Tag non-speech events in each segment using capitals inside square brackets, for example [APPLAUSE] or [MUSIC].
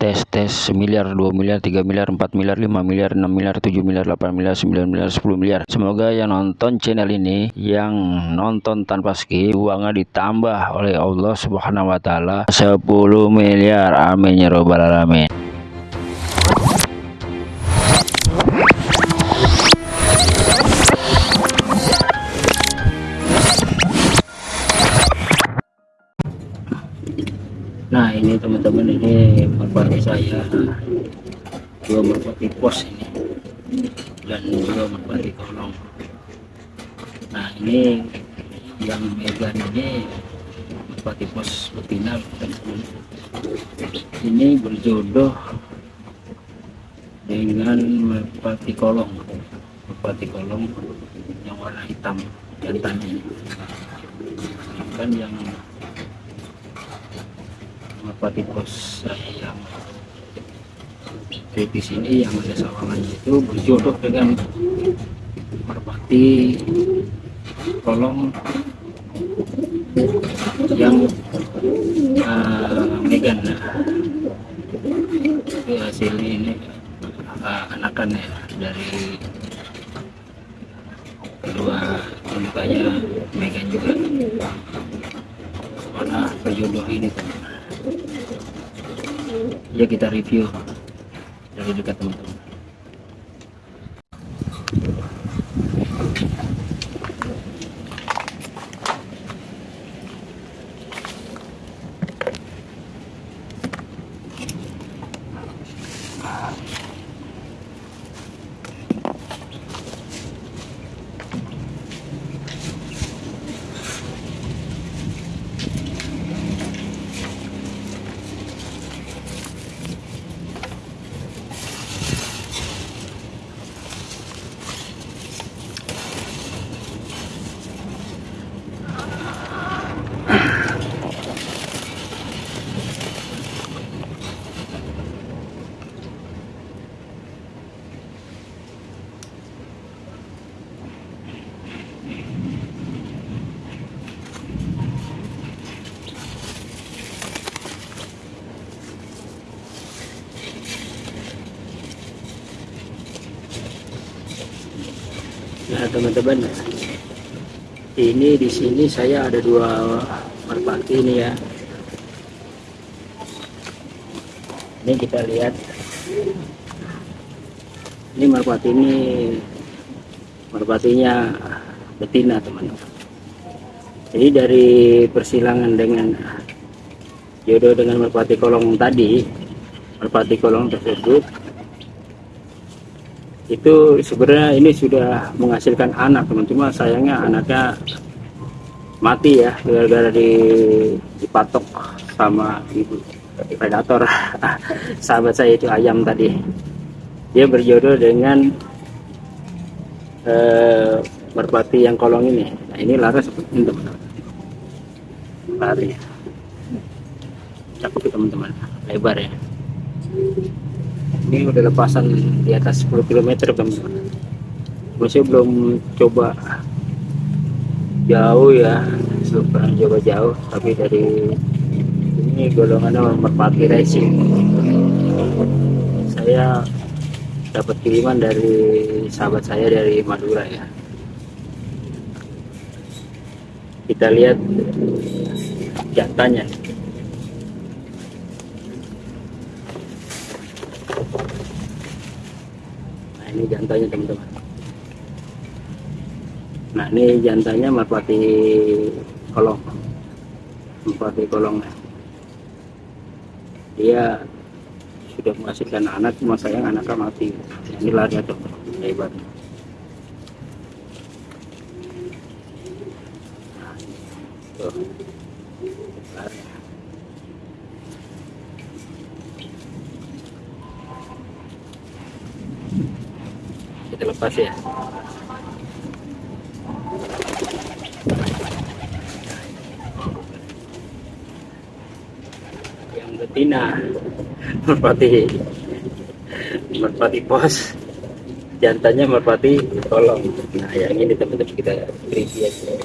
tes tes miliar 2 miliar 3 miliar 4 miliar 5 miliar 6 miliar 7 miliar 8 miliar 9 miliar 10 miliar. Semoga yang nonton channel ini yang nonton tanpa skip uangnya ditambah oleh Allah subhanahu wa ta'ala. 10 miliar. Amin ya robbal alamin ini teman-teman ini merpati saya. Dua merpati pos ini. Dan dua merpati kolong. Nah ini yang megan ini merpati pos betina teman-teman. Ini berjodoh dengan merpati kolong. Merpati kolong yang warna hitam jantannya kan yang saya yang di sini yang ada sawangannya itu berjodoh dengan merpati kolong yang uh, Megan. Itu hasil ini uh, anakan ya dari kedua mukanya Megan juga. Mana berjodoh ini. teman ya kita review. Dari dekat teman-teman Nah teman-teman, ini di sini saya ada dua merpati ini ya. Ini kita lihat, ini merpati ini merpatinya betina teman-teman. Jadi dari persilangan dengan jodoh dengan merpati kolong tadi, merpati kolong tersebut itu sebenarnya ini sudah menghasilkan anak teman-teman sayangnya anaknya mati ya gara-gara di, dipatok sama ibu predator. [LAUGHS] Sahabat saya itu ayam tadi. Dia berjodoh dengan eh, yang kolong ini. Nah ini laras seperti ini teman-teman lari. Cakep teman-teman. Lebar ya ini udah lepasan di atas 10 km teman-teman masih belum coba jauh ya. Belum pernah coba jauh tapi dari ini golongan merpati racing. Saya dapat kiriman dari sahabat saya dari Madura ya. Kita lihat jantannya ini jantannya teman-teman. Nah ini jantannya merpati kolong. Merpati kolong. Dia sudah menghasilkan anak cuma sayang anaknya mati. Ini lari atau hebat. Lari. Lepas ya? Yang betina. Merpati. Merpati pos. Jantannya merpati tolong. Nah yang ini teman-teman kita review aja.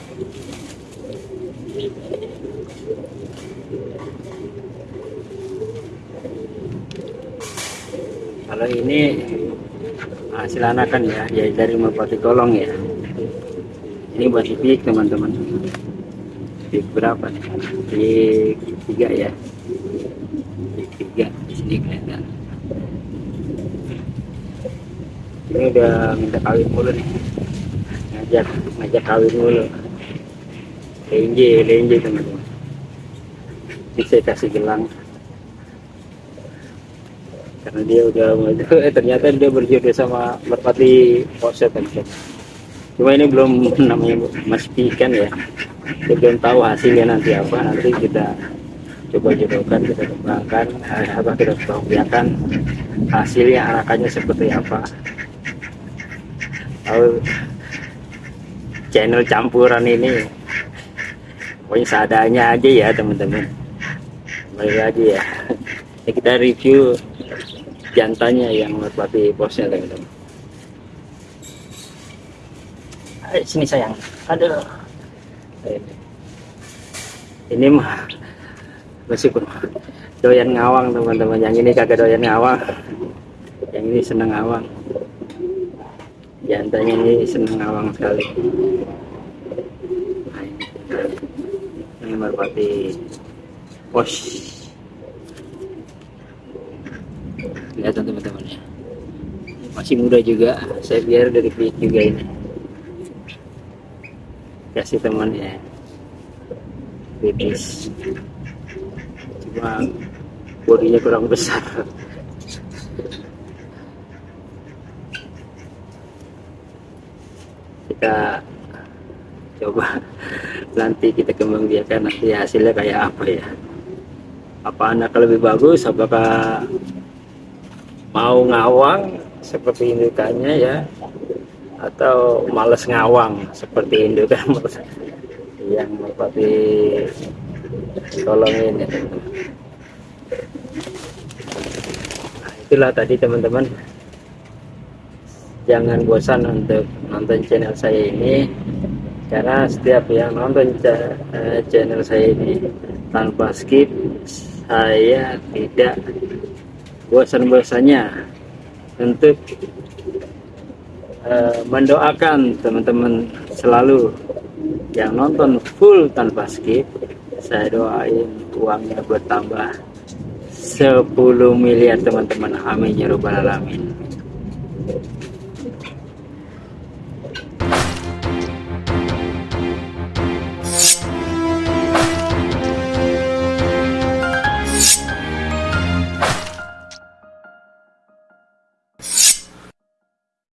Kalau ini hasil anakan ya ya dari merpati kolong ya. Ini buat pik teman-teman. Pik berapa? Nih tiga ya. Pik tiga sini kelihatan. Ini udah minta kawin mulu nih. Ngajak ngajak kawin mulu. Lenje lenje teman-teman. Ini saya kasih gelang karena dia udah eh ternyata dia berjodoh sama merpati poset kan cuma ini belum [LAUGHS] namanya masih pikan ya. Kita belum tahu hasilnya nanti apa nanti kita coba jodohkan kita kembangkan eh, apa kita kembangkan hasilnya anakannya seperti apa. Tahu channel campuran ini pokoknya seadanya aja ya teman-teman. Balik lagi ya. [LAUGHS] Kita review jantannya yang merpati posnya teman-teman. Ayo sini sayang. Aduh ini mah meskipun doyan ngawang teman-teman. Yang ini kagak doyan ngawang. Yang ini seneng ngawang. Jantannya ini seneng ngawang sekali. Nah, ini merpati pos kelihatan teman-teman. Ya masih muda juga saya biar dari pihak juga ini. Kasih teman ya bebis cuma bodinya kurang besar. Kita coba nanti kita kembang biarkan nanti hasilnya kayak apa ya. Apa anak lebih bagus apakah mau ngawang seperti indukannya ya. Atau males ngawang seperti indukan [LAUGHS] yang seperti tolong ini nah, itulah tadi teman-teman. Jangan bosan untuk nonton channel saya ini. Karena setiap yang nonton eh, channel saya ini tanpa skip saya tidak bosan-bosannya untuk uh, mendoakan teman-teman selalu yang nonton full tanpa skip. Saya doain uangnya bertambah 10 miliar teman-teman. Amin ya robbal alamin